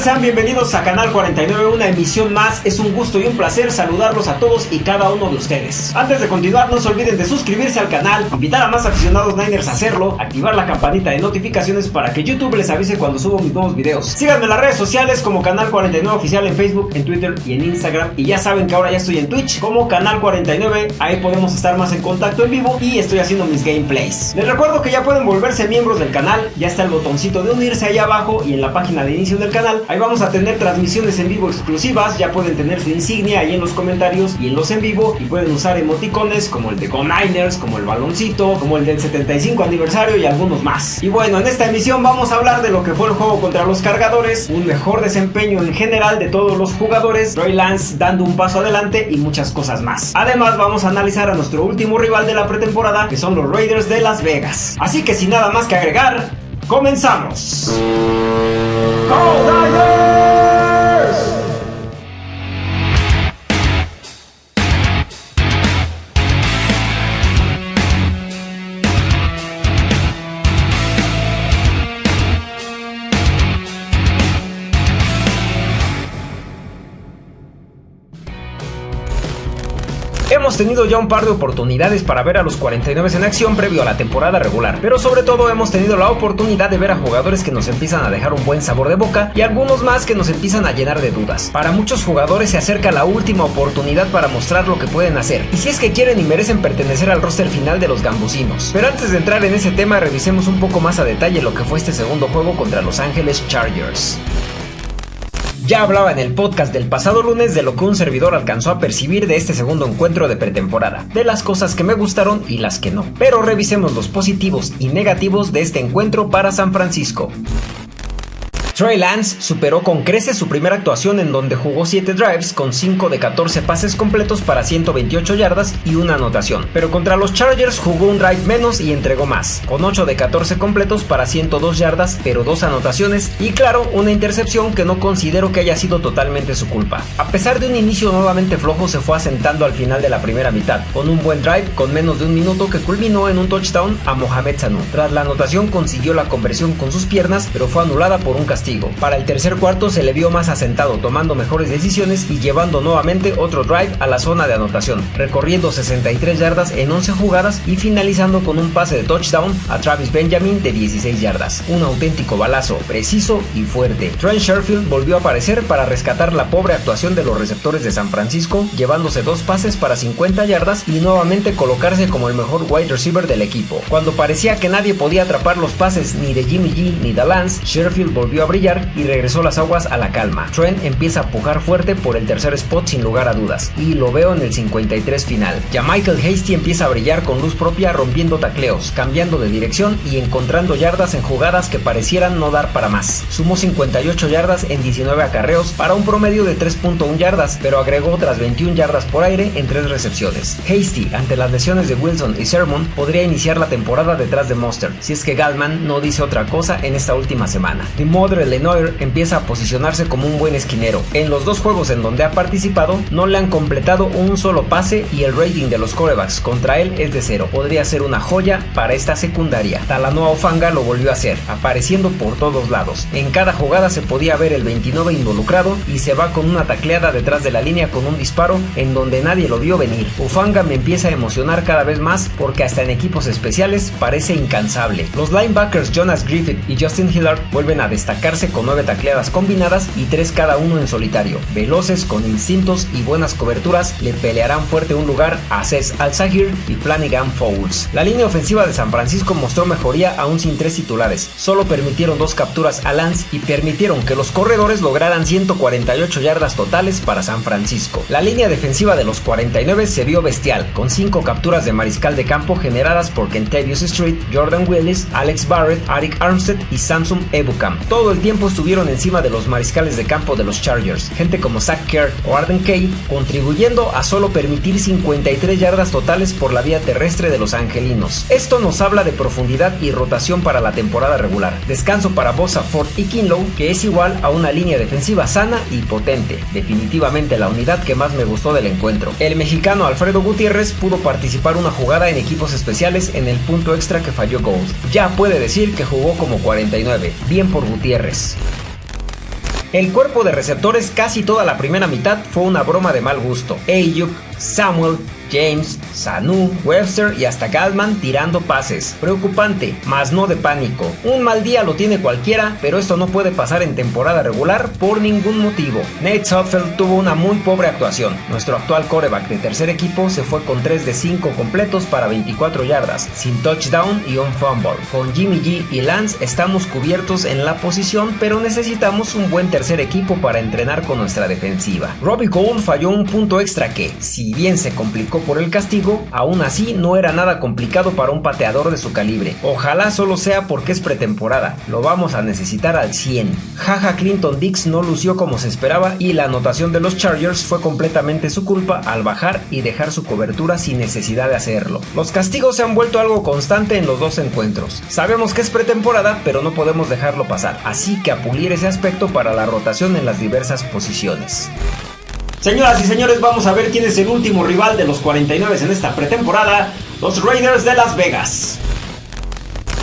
Sean bienvenidos a Canal 49, una emisión más. Es un gusto y un placer saludarlos a todos y cada uno de ustedes. Antes de continuar, no se olviden de suscribirse al canal, invitar a más aficionados Niners a hacerlo, activar la campanita de notificaciones para que YouTube les avise cuando subo mis nuevos videos. Síganme en las redes sociales como Canal 49 Oficial en Facebook, en Twitter y en Instagram. Y ya saben que ahora ya estoy en Twitch como Canal 49. Ahí podemos estar más en contacto en vivo y estoy haciendo mis gameplays. Les recuerdo que ya pueden volverse miembros del canal. Ya está el botoncito de unirse ahí abajo y en la página de inicio del canal. Ahí vamos a tener transmisiones en vivo exclusivas. Ya pueden tener su insignia ahí en los comentarios y en los en vivo. Y pueden usar emoticones como el de Go Niners, como el baloncito, como el del 75 aniversario y algunos más. Y bueno, en esta emisión vamos a hablar de lo que fue el juego contra los cargadores. Un mejor desempeño en general de todos los jugadores. Roy Lance dando un paso adelante y muchas cosas más. Además vamos a analizar a nuestro último rival de la pretemporada que son los Raiders de Las Vegas. Así que sin nada más que agregar, comenzamos. Hemos tenido ya un par de oportunidades para ver a los 49 en acción previo a la temporada regular, pero sobre todo hemos tenido la oportunidad de ver a jugadores que nos empiezan a dejar un buen sabor de boca y algunos más que nos empiezan a llenar de dudas. Para muchos jugadores se acerca la última oportunidad para mostrar lo que pueden hacer, y si es que quieren y merecen pertenecer al roster final de los gambusinos. Pero antes de entrar en ese tema, revisemos un poco más a detalle lo que fue este segundo juego contra Los Ángeles Chargers. Ya hablaba en el podcast del pasado lunes de lo que un servidor alcanzó a percibir de este segundo encuentro de pretemporada, de las cosas que me gustaron y las que no. Pero revisemos los positivos y negativos de este encuentro para San Francisco. Trey Lance superó con creces su primera actuación en donde jugó 7 drives con 5 de 14 pases completos para 128 yardas y una anotación. Pero contra los Chargers jugó un drive menos y entregó más, con 8 de 14 completos para 102 yardas pero 2 anotaciones y claro, una intercepción que no considero que haya sido totalmente su culpa. A pesar de un inicio nuevamente flojo se fue asentando al final de la primera mitad, con un buen drive con menos de un minuto que culminó en un touchdown a Mohamed Sanu. Tras la anotación consiguió la conversión con sus piernas pero fue anulada por un castigo para el tercer cuarto se le vio más asentado, tomando mejores decisiones y llevando nuevamente otro drive a la zona de anotación, recorriendo 63 yardas en 11 jugadas y finalizando con un pase de touchdown a Travis Benjamin de 16 yardas. Un auténtico balazo, preciso y fuerte. Trent Sherfield volvió a aparecer para rescatar la pobre actuación de los receptores de San Francisco, llevándose dos pases para 50 yardas y nuevamente colocarse como el mejor wide receiver del equipo. Cuando parecía que nadie podía atrapar los pases ni de Jimmy G ni de Lance, Sherfield volvió a y regresó las aguas a la calma. Trent empieza a pujar fuerte por el tercer spot sin lugar a dudas, y lo veo en el 53 final. Ya Michael Hasty empieza a brillar con luz propia rompiendo tacleos, cambiando de dirección y encontrando yardas en jugadas que parecieran no dar para más. Sumó 58 yardas en 19 acarreos para un promedio de 3.1 yardas, pero agregó otras 21 yardas por aire en 3 recepciones. Hasty, ante las lesiones de Wilson y Sermon, podría iniciar la temporada detrás de Monster, si es que Galman no dice otra cosa en esta última semana. De Modre Lenoir empieza a posicionarse como un buen esquinero. En los dos juegos en donde ha participado, no le han completado un solo pase y el rating de los corebacks contra él es de cero. Podría ser una joya para esta secundaria. Talanoa Ofanga lo volvió a hacer, apareciendo por todos lados. En cada jugada se podía ver el 29 involucrado y se va con una tacleada detrás de la línea con un disparo en donde nadie lo vio venir. Ufanga me empieza a emocionar cada vez más porque hasta en equipos especiales parece incansable. Los linebackers Jonas Griffith y Justin Hillard vuelven a con 9 tacleadas combinadas y 3 cada uno en solitario. Veloces, con instintos y buenas coberturas, le pelearán fuerte un lugar a Cés Al-Zahir y Flanagan Fowles. La línea ofensiva de San Francisco mostró mejoría aún sin tres titulares. Solo permitieron dos capturas a Lance y permitieron que los corredores lograran 148 yardas totales para San Francisco. La línea defensiva de los 49 se vio bestial, con 5 capturas de mariscal de campo generadas por Kentavious Street, Jordan Willis, Alex Barrett, Arik Armstead y Samsung Ebukam. Todo el tiempo estuvieron encima de los mariscales de campo de los Chargers, gente como Zach Kerr o Arden Kay, contribuyendo a solo permitir 53 yardas totales por la vía terrestre de los angelinos. Esto nos habla de profundidad y rotación para la temporada regular. Descanso para Bosa, Ford y Kinlow, que es igual a una línea defensiva sana y potente. Definitivamente la unidad que más me gustó del encuentro. El mexicano Alfredo Gutiérrez pudo participar una jugada en equipos especiales en el punto extra que falló Gold. Ya puede decir que jugó como 49. Bien por Gutiérrez. El cuerpo de receptores casi toda la primera mitad fue una broma de mal gusto. Ayuk, Samuel, James, Sanu, Webster y hasta Galman tirando pases. Preocupante, mas no de pánico. Un mal día lo tiene cualquiera, pero esto no puede pasar en temporada regular por ningún motivo. Nate Sudfeld tuvo una muy pobre actuación. Nuestro actual coreback de tercer equipo se fue con 3 de 5 completos para 24 yardas, sin touchdown y un fumble. Con Jimmy G y Lance estamos cubiertos en la posición, pero necesitamos un buen tercer equipo para entrenar con nuestra defensiva. Robbie Gould falló un punto extra que, bien se complicó por el castigo, aún así no era nada complicado para un pateador de su calibre. Ojalá solo sea porque es pretemporada, lo vamos a necesitar al 100. Jaja Clinton Dix no lució como se esperaba y la anotación de los Chargers fue completamente su culpa al bajar y dejar su cobertura sin necesidad de hacerlo. Los castigos se han vuelto algo constante en los dos encuentros. Sabemos que es pretemporada, pero no podemos dejarlo pasar, así que a pulir ese aspecto para la rotación en las diversas posiciones. Señoras y señores, vamos a ver quién es el último rival de los 49 en esta pretemporada, los Raiders de Las Vegas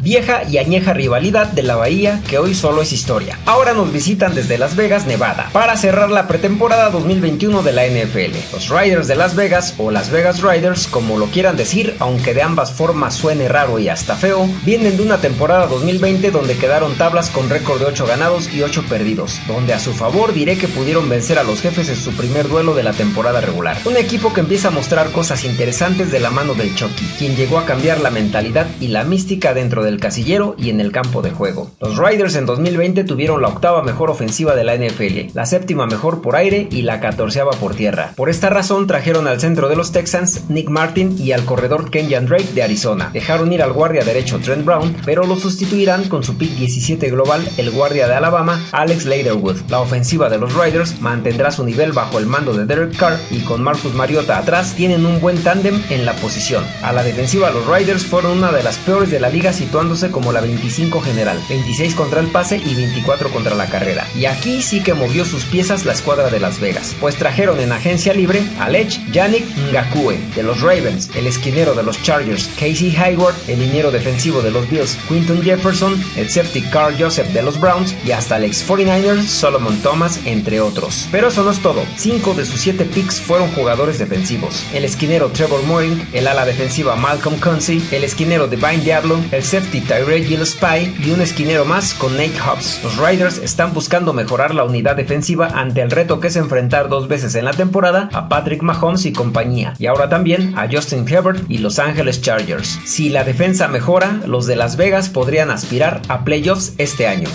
vieja y añeja rivalidad de la Bahía que hoy solo es historia. Ahora nos visitan desde Las Vegas, Nevada, para cerrar la pretemporada 2021 de la NFL. Los Riders de Las Vegas o Las Vegas Riders, como lo quieran decir, aunque de ambas formas suene raro y hasta feo, vienen de una temporada 2020 donde quedaron tablas con récord de 8 ganados y 8 perdidos, donde a su favor diré que pudieron vencer a los jefes en su primer duelo de la temporada regular. Un equipo que empieza a mostrar cosas interesantes de la mano del Chucky, quien llegó a cambiar la mentalidad y la mística dentro del casillero y en el campo de juego. Los Riders en 2020 tuvieron la octava mejor ofensiva de la NFL, la séptima mejor por aire y la catorceava por tierra. Por esta razón trajeron al centro de los Texans Nick Martin y al corredor Kenyan Drake de Arizona. Dejaron ir al guardia derecho Trent Brown, pero lo sustituirán con su pick 17 global el guardia de Alabama Alex Leatherwood. La ofensiva de los Riders mantendrá su nivel bajo el mando de Derek Carr y con Marcus Mariota atrás tienen un buen tándem en la posición. A la defensiva los Riders fueron una de las peores de la liga situando como la 25 general, 26 contra el pase y 24 contra la carrera. Y aquí sí que movió sus piezas la escuadra de Las Vegas, pues trajeron en agencia libre a Lech Yannick Ngakue de los Ravens, el esquinero de los Chargers Casey Hayward, el liniero defensivo de los Bills Quinton Jefferson, el safety Carl Joseph de los Browns y hasta el ex 49ers Solomon Thomas, entre otros. Pero eso no es todo, 5 de sus 7 picks fueron jugadores defensivos. El esquinero Trevor Moring, el ala defensiva Malcolm Concy, el esquinero Divine Diablo, el safety Tyrell Spy y un esquinero más con Nate Hobbs. Los Riders están buscando mejorar la unidad defensiva ante el reto que es enfrentar dos veces en la temporada a Patrick Mahomes y compañía, y ahora también a Justin Herbert y Los Angeles Chargers. Si la defensa mejora, los de Las Vegas podrían aspirar a playoffs este año.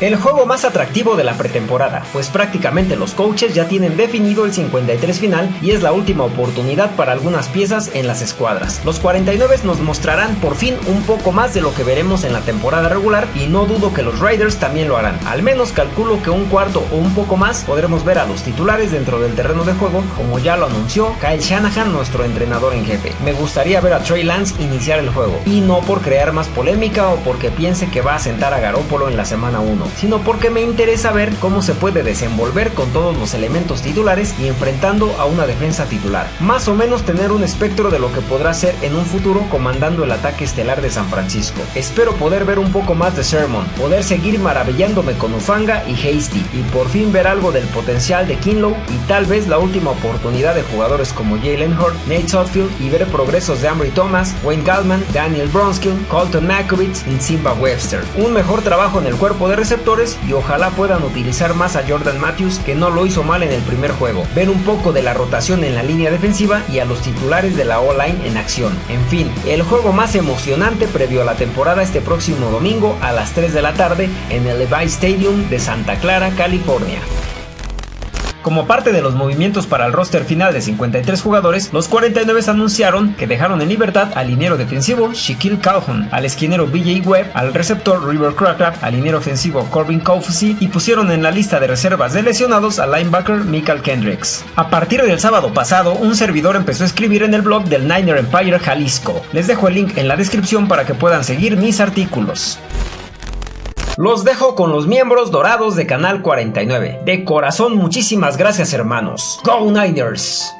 El juego más atractivo de la pretemporada, pues prácticamente los coaches ya tienen definido el 53 final y es la última oportunidad para algunas piezas en las escuadras. Los 49 nos mostrarán por fin un poco más de lo que veremos en la temporada regular y no dudo que los Raiders también lo harán. Al menos calculo que un cuarto o un poco más podremos ver a los titulares dentro del terreno de juego, como ya lo anunció Kyle Shanahan, nuestro entrenador en jefe. Me gustaría ver a Trey Lance iniciar el juego, y no por crear más polémica o porque piense que va a sentar a Garópolo en la semana 1 sino porque me interesa ver cómo se puede desenvolver con todos los elementos titulares y enfrentando a una defensa titular. Más o menos tener un espectro de lo que podrá ser en un futuro comandando el ataque estelar de San Francisco. Espero poder ver un poco más de Sermon, poder seguir maravillándome con Ufanga y Hasty y por fin ver algo del potencial de Kinlow y tal vez la última oportunidad de jugadores como Jalen Hurt, Nate Sotfield y ver progresos de Ambry Thomas, Wayne Gallman, Daniel Bronskill, Colton Makovitz y Simba Webster. Un mejor trabajo en el cuerpo de receptores y ojalá puedan utilizar más a Jordan Matthews que no lo hizo mal en el primer juego. Ver un poco de la rotación en la línea defensiva y a los titulares de la O-line en acción. En fin, el juego más emocionante previo a la temporada este próximo domingo a las 3 de la tarde en el Levi Stadium de Santa Clara, California. Como parte de los movimientos para el roster final de 53 jugadores, los 49 anunciaron que dejaron en libertad al liniero defensivo Shaquille Calhoun, al esquinero BJ Webb, al receptor River Crackraft, al liniero ofensivo Corbin Kofusi y pusieron en la lista de reservas de lesionados al linebacker Michael Kendricks. A partir del sábado pasado, un servidor empezó a escribir en el blog del Niner Empire Jalisco. Les dejo el link en la descripción para que puedan seguir mis artículos. Los dejo con los miembros dorados de Canal 49. De corazón, muchísimas gracias hermanos. Go Niners!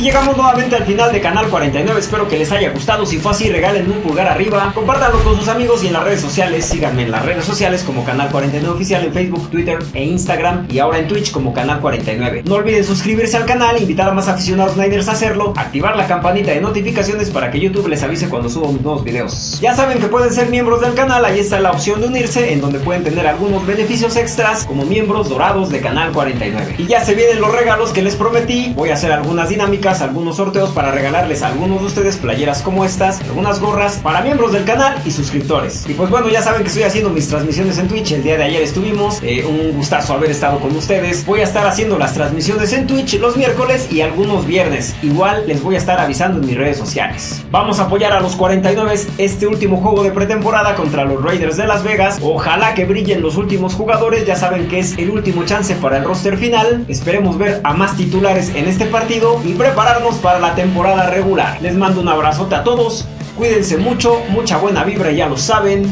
Llegamos nuevamente al final de Canal 49, espero que les haya gustado, si fue así regalen un pulgar arriba, compártanlo con sus amigos y en las redes sociales, síganme en las redes sociales como Canal 49 Oficial en Facebook, Twitter e Instagram y ahora en Twitch como Canal 49. No olviden suscribirse al canal, invitar a más aficionados Niners a hacerlo, activar la campanita de notificaciones para que YouTube les avise cuando subo mis nuevos videos. Ya saben que pueden ser miembros del canal, ahí está la opción de unirse en donde pueden tener algunos beneficios extras como miembros dorados de Canal 49. Y ya se vienen los regalos que les prometí, voy a hacer algunas dinámicas, algunos sorteos para regalarles a algunos de ustedes playeras como estas, algunas gorras para miembros del canal y suscriptores. Y pues bueno, ya saben que estoy haciendo mis transmisiones en Twitch, el día de ayer estuvimos, eh, un gustazo haber estado con ustedes. Voy a estar haciendo las transmisiones en Twitch los miércoles y algunos viernes. Igual les voy a estar avisando en mis redes sociales. Vamos a apoyar a los 49 este último juego de pretemporada contra los Raiders de Las Vegas. Ojalá que brillen los últimos jugadores, ya saben que es el último chance para el roster final. Esperemos ver a más titulares en este partido y prepararnos para la temporada regular. Les mando un abrazote a todos, cuídense mucho, mucha buena vibra, ya lo saben.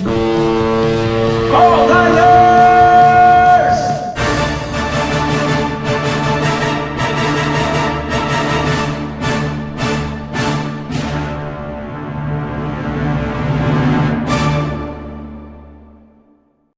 ¡Oh,